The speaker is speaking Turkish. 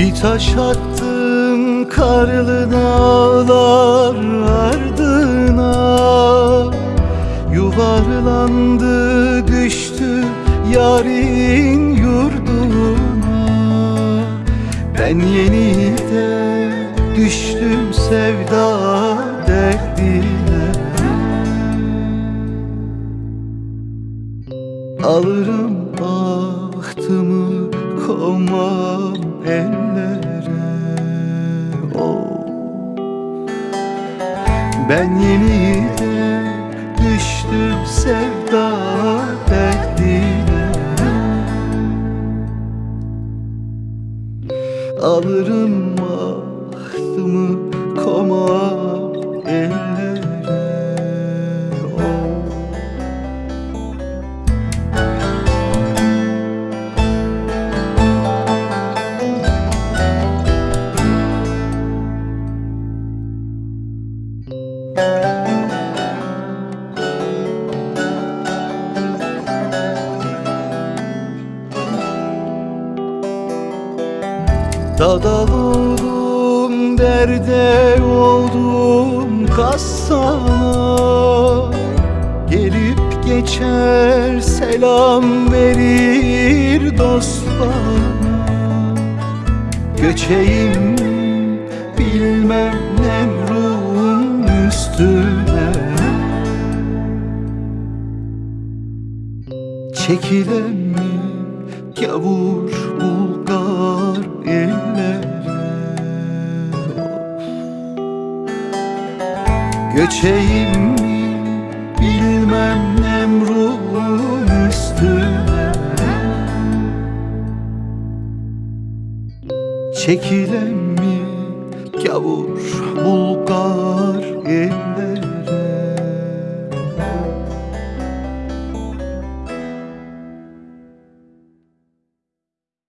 Bir taş attım karlı dağlar ardına. Yuvarlandı düştü yarın yurduna. Ben yeniden düştüm sevda derdine. Alırım bahtımı komam ellere oh. Ben yeniden düştüm sevda derdine Alırım bahtımı Dadal oldum, derde oldum kassana Gelip geçer selam verir dost bana. Göçeyim bilmem Nemrut'un üstüne. Çekilen mi gavur Bulgar ellere. Göçeyim mi bilmem Nemrut'un üstüne. Çekilen mi gavur Bulgar